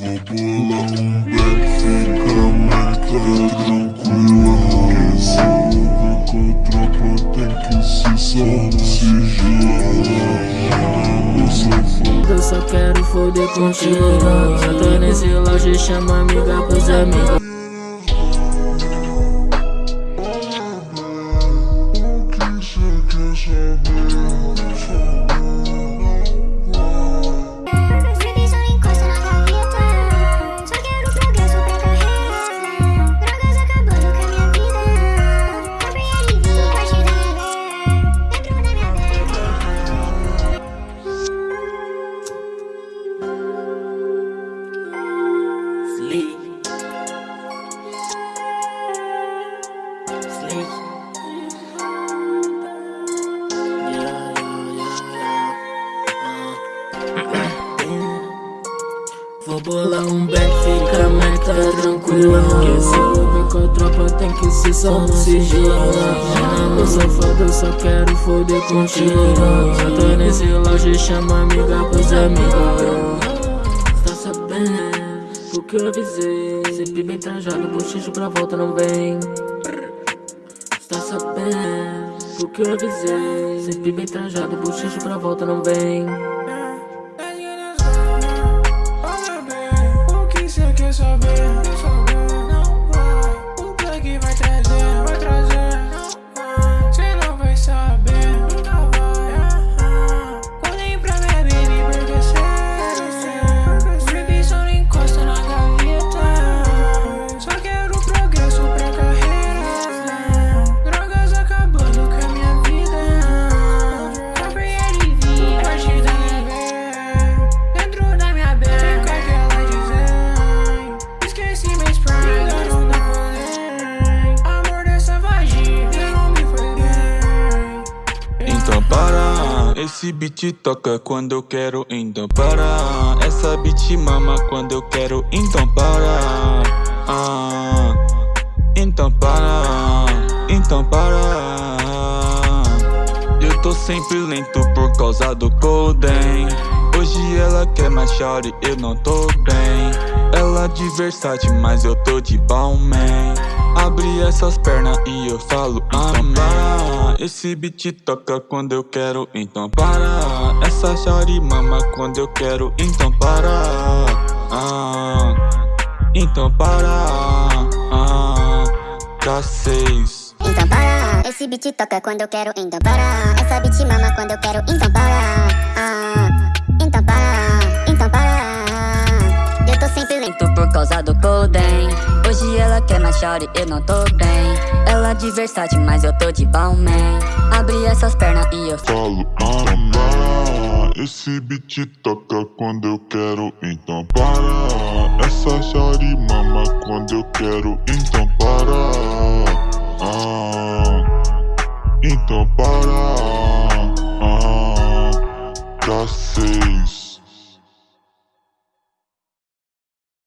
Vou bolar um back, fica mais tranquila eu com a tropa tem que se Sigilo Eu só quero foder contigo Já tô nesse loja, chama amiga pros amigos Sleep. Yeah. Vou bolar um back, fica mais tá tranquila Porque se eu ver com a tropa tem que se soltar sigilo No safado eu só quero foder contigo Já tô nesse loja, chama amiga pros amigos Tá sabendo? Porque eu avisei. Sempre bem trajado, bochicho pra volta não vem. Está sabendo Porque eu avisei. Sempre bem trajado, bochicho pra volta não vem esse beat toca quando eu quero, então para. Essa beat mama quando eu quero, então para. Ah, Então para, então para. Eu tô sempre lento por causa do Golden Hoje ela quer mais shawty, eu não tô bem. Ela de versátil, mas eu tô de Balmain. Abre essas pernas e eu falo amém. para, esse beat toca quando eu quero, então para. Essa shawty mama quando eu quero, então para. Ah, Então para, ah, K6 Então para, esse beat toca quando eu quero, então para. Essa beat mama quando eu quero, então para. Ah, shawty, eu não tô bem. Ela de versátil, mas eu tô de Balmain Abre essas pernas e eu Falo, para Esse beat toca quando eu quero, então para. Essa shawty mama quando eu quero, então para. Ah, Então para